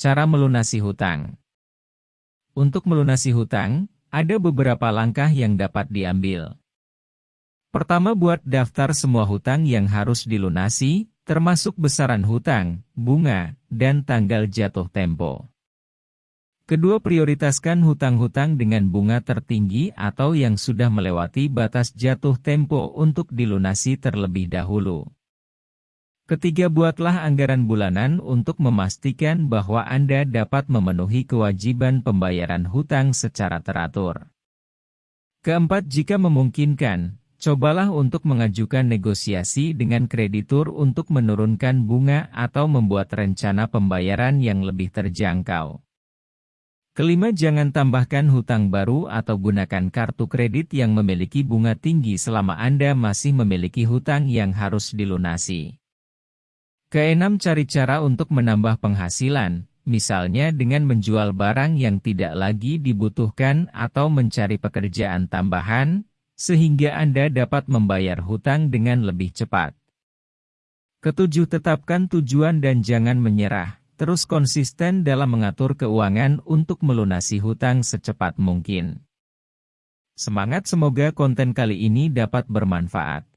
Cara melunasi hutang Untuk melunasi hutang, ada beberapa langkah yang dapat diambil. Pertama buat daftar semua hutang yang harus dilunasi, termasuk besaran hutang, bunga, dan tanggal jatuh tempo. Kedua prioritaskan hutang-hutang dengan bunga tertinggi atau yang sudah melewati batas jatuh tempo untuk dilunasi terlebih dahulu. Ketiga buatlah anggaran bulanan untuk memastikan bahwa Anda dapat memenuhi kewajiban pembayaran hutang secara teratur. Keempat jika memungkinkan, cobalah untuk mengajukan negosiasi dengan kreditur untuk menurunkan bunga atau membuat rencana pembayaran yang lebih terjangkau. Kelima jangan tambahkan hutang baru atau gunakan kartu kredit yang memiliki bunga tinggi selama Anda masih memiliki hutang yang harus dilunasi. Keenam cari cara untuk menambah penghasilan, misalnya dengan menjual barang yang tidak lagi dibutuhkan atau mencari pekerjaan tambahan, sehingga Anda dapat membayar hutang dengan lebih cepat. Ketujuh tetapkan tujuan dan jangan menyerah, terus konsisten dalam mengatur keuangan untuk melunasi hutang secepat mungkin. Semangat semoga konten kali ini dapat bermanfaat.